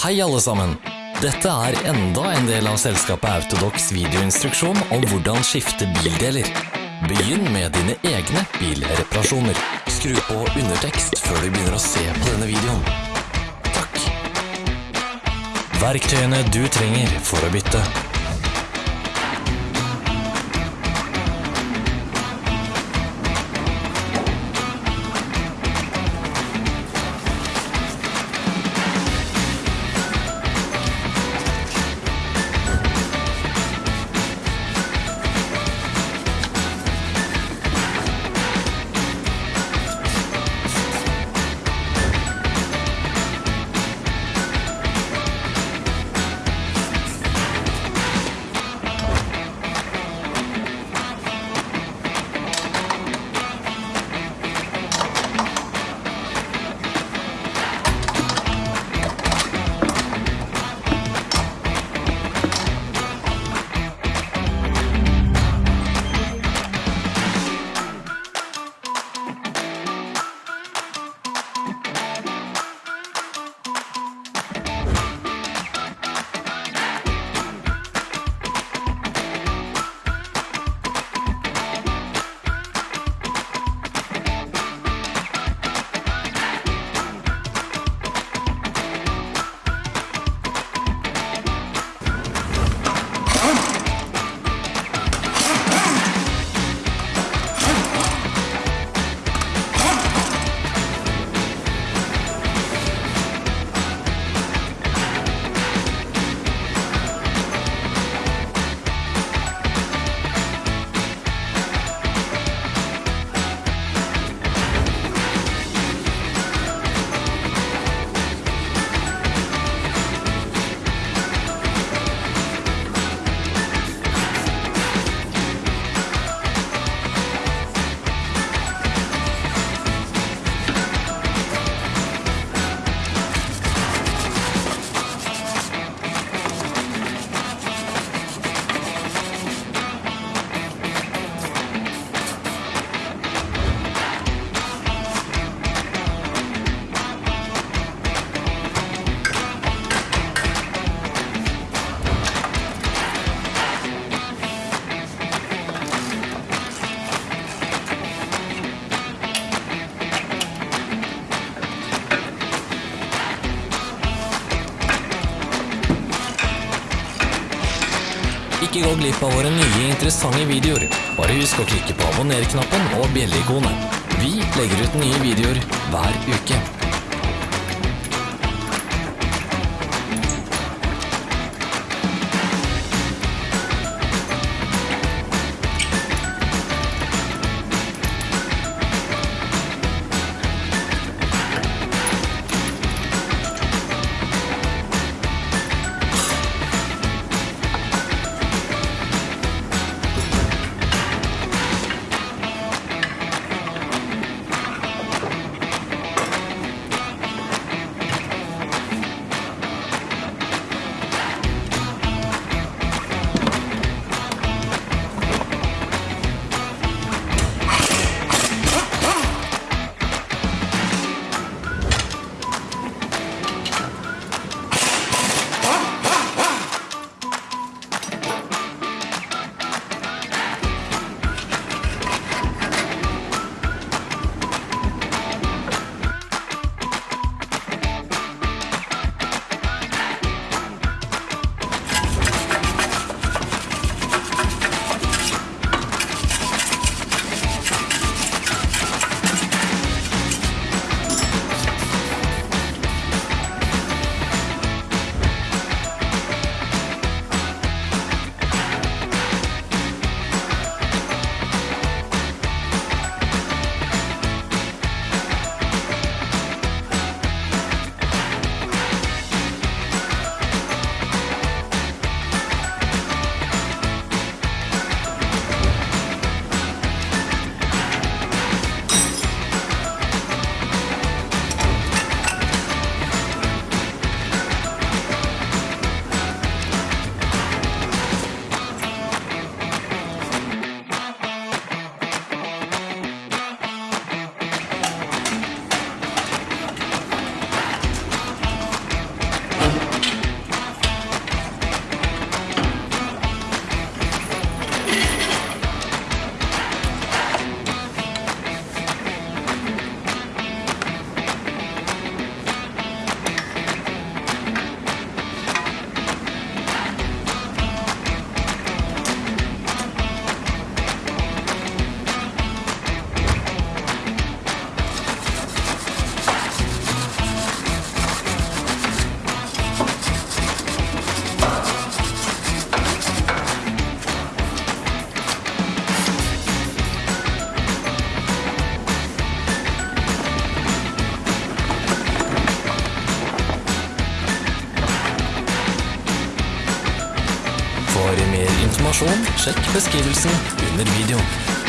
Hei alle sammen! Dette er enda en del av selskapet Autodox videoinstruksjon om hvordan skifte bildeler. Begynn med dine egne bilreparasjoner. Skru på undertekst før du begynner å se på denne videoen. Takk. Verktøyene du trenger for å bytte. Gå glipp av våre nye interessante videoer. Bare husk å klikke på abonner-knappen og bjelleikonet. Vi legger ut nye videoer hver uke. Sjekk beskrivelsen under videoen.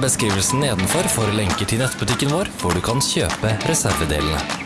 Beskrivelsen nedenfor for lenker til nettbutikken vår, hvor du kan kjøpe reservedelene.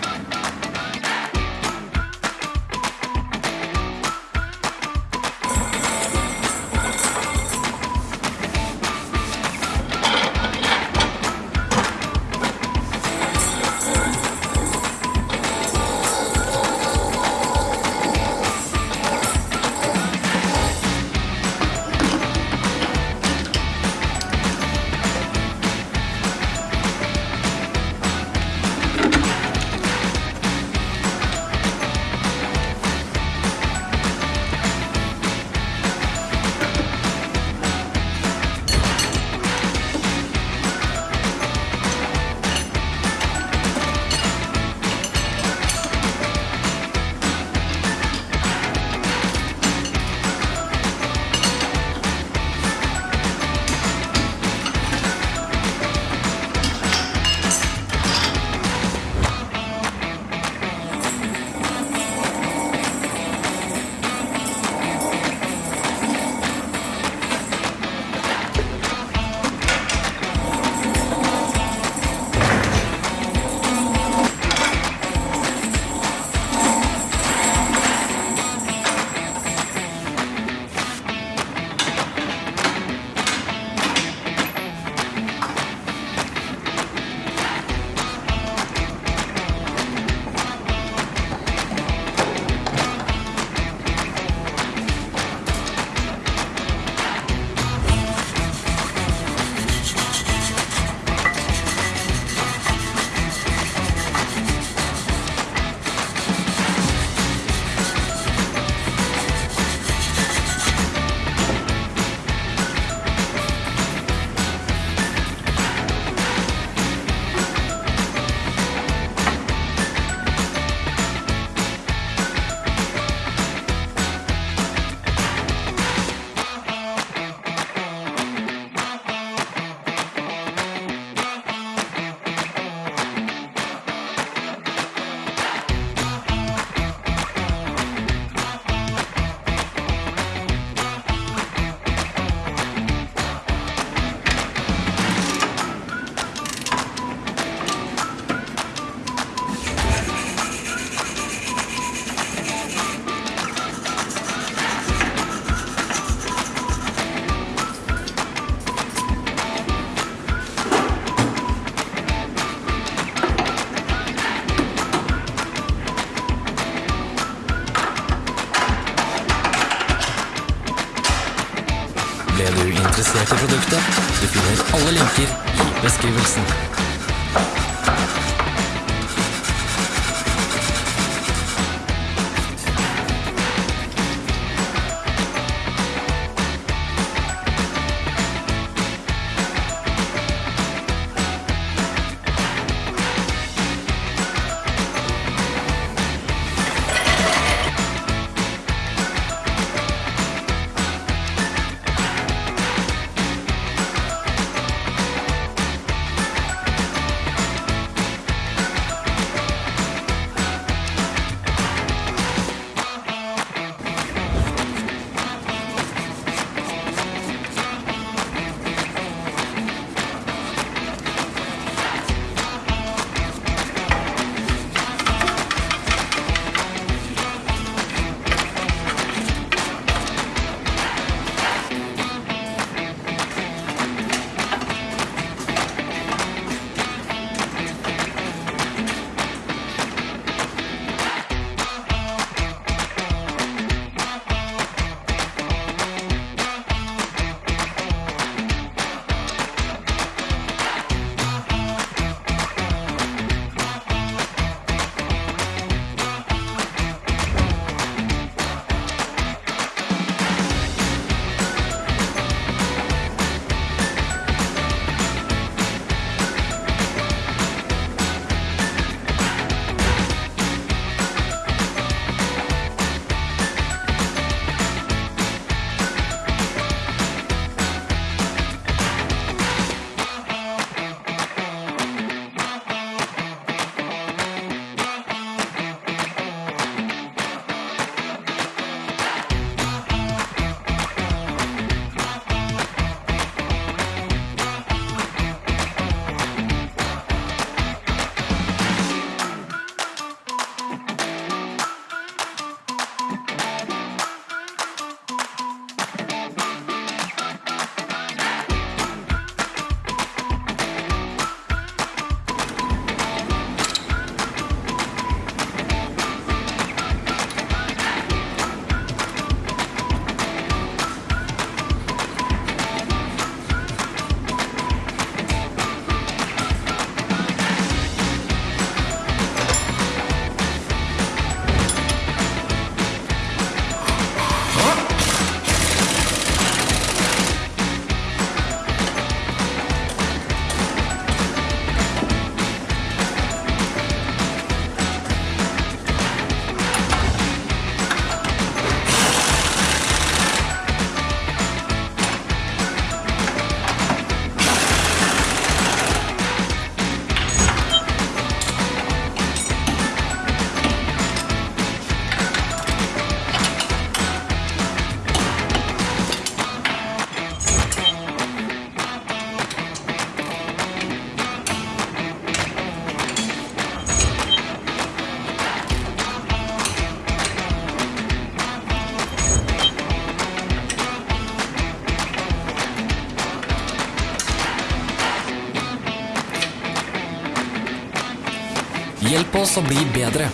Oss å bli bedre.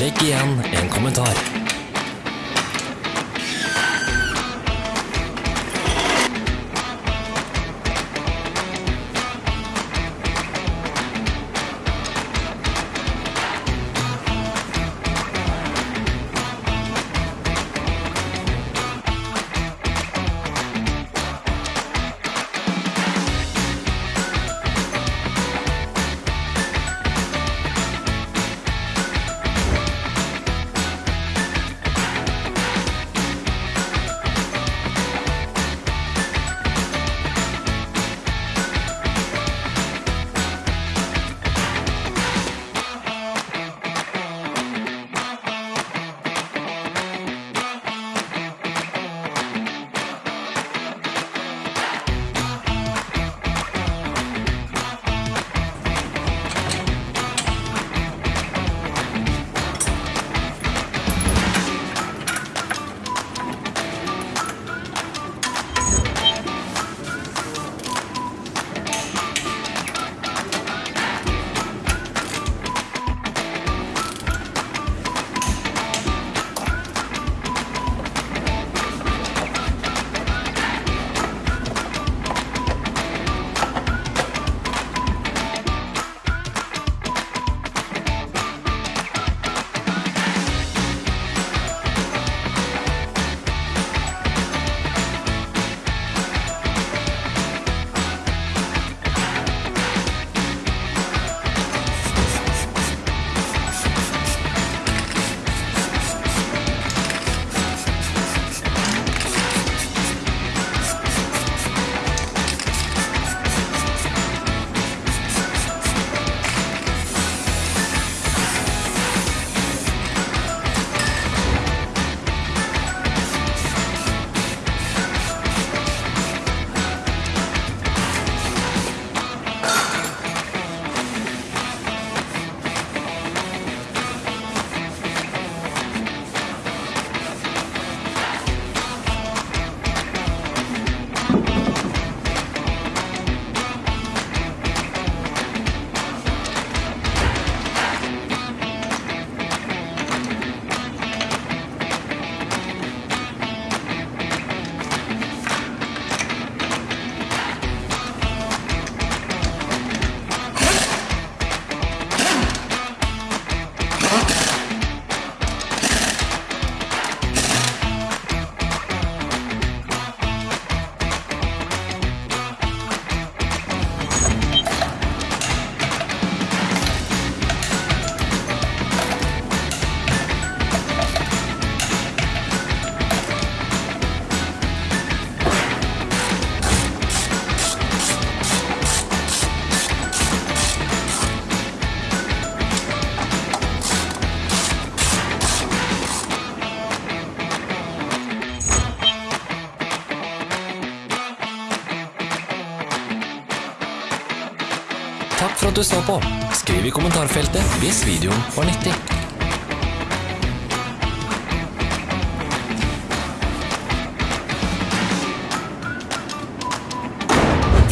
Legg igjen en kommentar. Du så på. Skriv i kommentarfeltet hvis videoen var nyttig.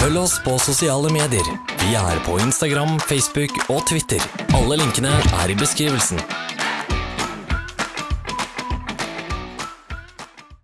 Følg oss på sosiale medier. Vi er på Instagram, Facebook og Twitter. Alle linkene er i beskrivelsen.